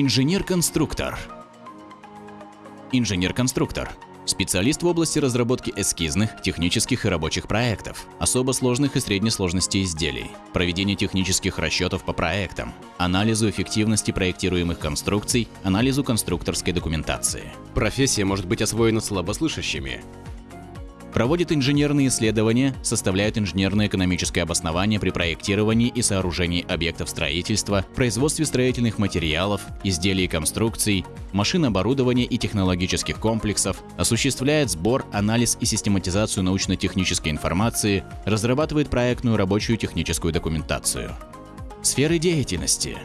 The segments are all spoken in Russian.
Инженер-конструктор. Инженер-конструктор – специалист в области разработки эскизных, технических и рабочих проектов, особо сложных и средней сложности изделий, проведения технических расчетов по проектам, анализу эффективности проектируемых конструкций, анализу конструкторской документации. Профессия может быть освоена слабослышащими, Проводит инженерные исследования, составляет инженерно-экономическое обоснование при проектировании и сооружении объектов строительства, производстве строительных материалов, изделий и конструкций, машин оборудования и технологических комплексов, осуществляет сбор, анализ и систематизацию научно-технической информации, разрабатывает проектную рабочую техническую документацию. Сферы деятельности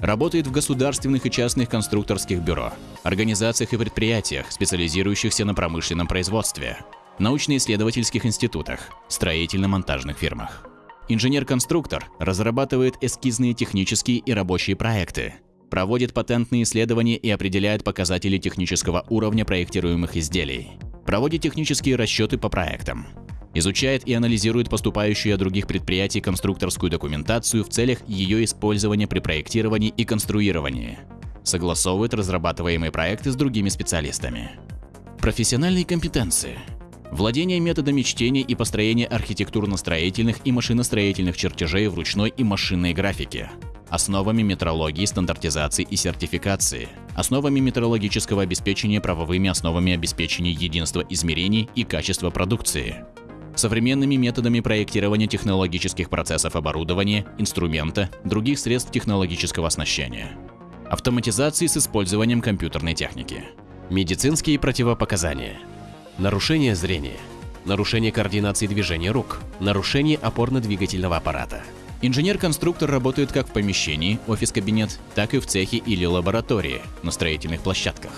Работает в государственных и частных конструкторских бюро, организациях и предприятиях, специализирующихся на промышленном производстве, научно-исследовательских институтах, строительно-монтажных фирмах. Инженер-конструктор разрабатывает эскизные технические и рабочие проекты, проводит патентные исследования и определяет показатели технического уровня проектируемых изделий, проводит технические расчеты по проектам, изучает и анализирует поступающую от других предприятий конструкторскую документацию в целях ее использования при проектировании и конструировании, согласовывает разрабатываемые проекты с другими специалистами. Профессиональные компетенции – Владение методами чтения и построения архитектурно-строительных и машиностроительных чертежей в ручной и машинной графике, основами метрологии, стандартизации и сертификации, основами метрологического обеспечения правовыми основами обеспечения единства измерений и качества продукции, современными методами проектирования технологических процессов оборудования, инструмента, других средств технологического оснащения, автоматизации с использованием компьютерной техники, медицинские противопоказания – нарушение зрения, нарушение координации движения рук, нарушение опорно-двигательного аппарата. Инженер-конструктор работает как в помещении, офис-кабинет, так и в цехе или лаборатории, на строительных площадках.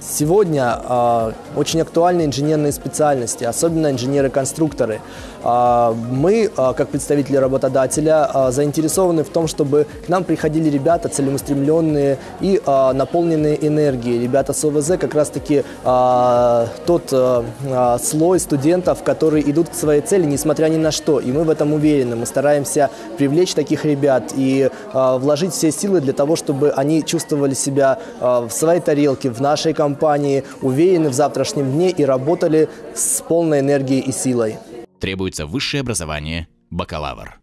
Сегодня э, очень актуальны инженерные специальности, особенно инженеры-конструкторы. Э, мы, э, как представители работодателя, э, заинтересованы в том, чтобы к нам приходили ребята целеустремленные и э, наполненные энергией. Ребята с ОВЗ как раз-таки э, тот э, слой студентов, которые идут к своей цели, несмотря ни на что. И мы в этом уверены. Мы стараемся привлечь таких ребят и э, вложить все силы для того, чтобы они чувствовали себя э, в своей тарелке, в нашей компании компании, уверены в завтрашнем дне и работали с полной энергией и силой. Требуется высшее образование, бакалавр.